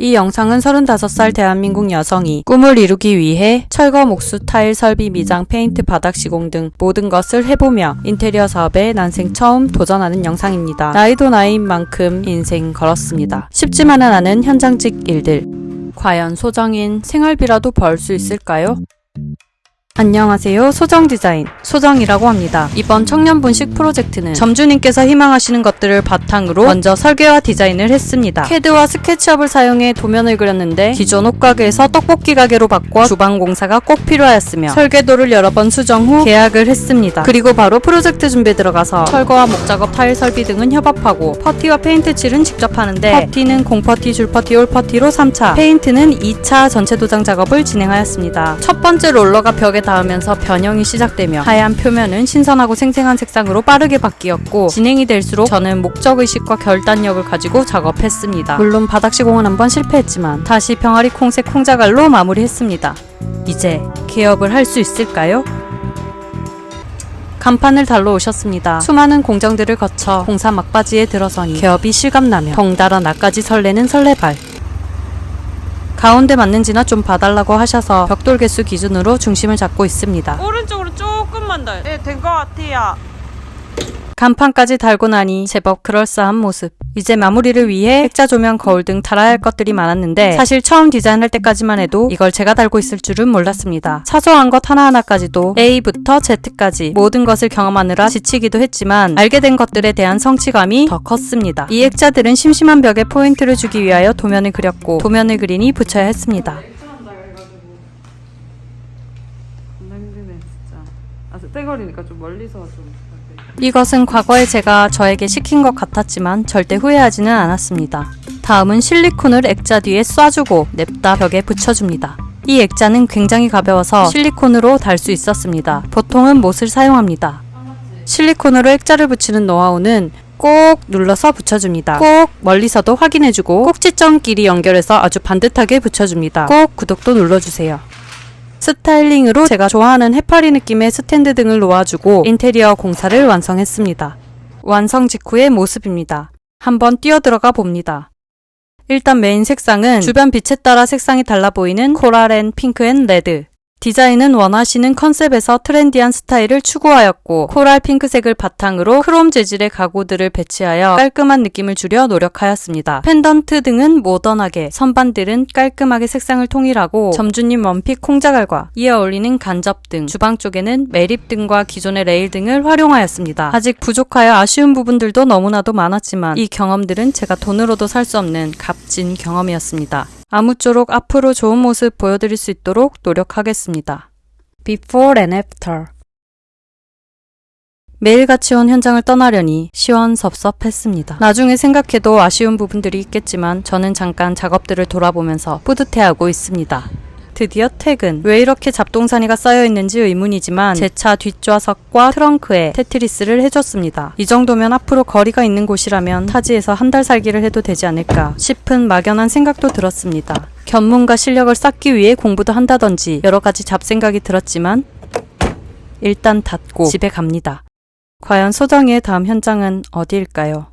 이 영상은 35살 대한민국 여성이 꿈을 이루기 위해 철거 목수 타일 설비 미장 페인트 바닥 시공 등 모든 것을 해보며 인테리어 사업에 난생 처음 도전하는 영상입니다. 나이도 나이인 만큼 인생 걸었습니다. 쉽지만은 않은 현장직 일들. 과연 소정인 생활비라도 벌 수 있을까요? 안녕하세요. 소정 디자인 소정이라고 합니다. 이번 청년분식 프로젝트는 점주님께서 희망하시는 것들을 바탕으로 먼저 설계와 디자인을 했습니다. 캐드와 SketchUp을 사용해 도면을 그렸는데 기존 옷가게에서 떡볶이 가게로 바꿔 주방 공사가 꼭 필요하였으며 설계도를 여러 번 수정 후 계약을 했습니다. 그리고 바로 프로젝트 준비에 들어가서 철거와 목작업, 타일 설비 등은 협업하고 퍼티와 페인트 칠은 직접 하는데 퍼티는 공퍼티, 줄퍼티, 올퍼티로 3차, 페인트는 2차 전체 도장 작업을 진행하였습니다. 첫 번째 롤러가 벽에 닿으면서 변형이 시작되며 하얀 표면은 신선하고 생생한 색상으로 빠르게 바뀌었고 진행이 될수록 저는 목적의식과 결단력을 가지고 작업했습니다. 물론 바닥 시공은 한번 실패했지만 다시 병아리 콩색 콩자갈로 마무리했습니다. 이제 개업을 할 수 있을까요? 간판을 달러 오셨습니다. 수많은 공정들을 거쳐 공사 막바지에 들어서니 개업이 실감나며 덩달아 나까지 설레는 설레발. 가운데 맞는지나 좀 봐달라고 하셔서 벽돌 개수 기준으로 중심을 잡고 있습니다. 오른쪽으로 조금만 더. 네, 된 것 같아요. 간판까지 달고 나니 제법 그럴싸한 모습. 이제 마무리를 위해 액자 조명, 거울 등 달아야 할 것들이 많았는데 사실 처음 디자인할 때까지만 해도 이걸 제가 달고 있을 줄은 몰랐습니다. 사소한 것 하나하나까지도 A부터 Z까지 모든 것을 경험하느라 지치기도 했지만 알게 된 것들에 대한 성취감이 더 컸습니다. 이 액자들은 심심한 벽에 포인트를 주기 위하여 도면을 그렸고 도면을 그리니 붙여야 했습니다. 힘드네, 진짜. 아, 떼거리니까 좀 멀리서 좀. 이것은 과거에 제가 저에게 시킨 것 같았지만 절대 후회하지는 않았습니다. 다음은 실리콘을 액자 뒤에 쏴주고 냅다 벽에 붙여줍니다. 이 액자는 굉장히 가벼워서 실리콘으로 달 수 있었습니다. 보통은 못을 사용합니다. 실리콘으로 액자를 붙이는 노하우는 꼭 눌러서 붙여줍니다. 꼭 멀리서도 확인해주고 꼭지점끼리 연결해서 아주 반듯하게 붙여줍니다. 꼭 구독도 눌러주세요. 스타일링으로 제가 좋아하는 해파리 느낌의 스탠드 등을 놓아주고 인테리어 공사를 완성했습니다. 완성 직후의 모습입니다. 한번 뛰어들어가 봅니다. 일단 메인 색상은 주변 빛에 따라 색상이 달라 보이는 coral and pink and red. 디자인은 원하시는 컨셉에서 트렌디한 스타일을 추구하였고 coral 핑크색을 바탕으로 크롬 재질의 가구들을 배치하여 깔끔한 느낌을 주려 노력하였습니다. 펜던트 등은 모던하게, 선반들은 깔끔하게 색상을 통일하고 점주님 one pick 콩자갈과 이에 어울리는 간접 등, 주방 쪽에는 매립 등과 기존의 레일 등을 활용하였습니다. 아직 부족하여 아쉬운 부분들도 너무나도 많았지만 이 경험들은 제가 돈으로도 살 수 없는 값진 경험이었습니다. 아무쪼록 앞으로 좋은 모습 보여드릴 수 있도록 노력하겠습니다. Before and After 매일같이 온 현장을 떠나려니 시원섭섭했습니다. 나중에 생각해도 아쉬운 부분들이 있겠지만 저는 잠깐 작업들을 돌아보면서 뿌듯해하고 있습니다. 드디어 퇴근. 왜 이렇게 잡동사니가 쌓여 있는지 의문이지만 제 차 뒷좌석과 트렁크에 테트리스를 해줬습니다. 이 정도면 앞으로 거리가 있는 곳이라면 타지에서 한 달 살기를 해도 되지 않을까 싶은 막연한 생각도 들었습니다. 견문과 실력을 쌓기 위해 공부도 한다던지 여러 가지 잡생각이 들었지만 일단 닫고 집에 갑니다. 과연 소정이의 다음 현장은 어디일까요?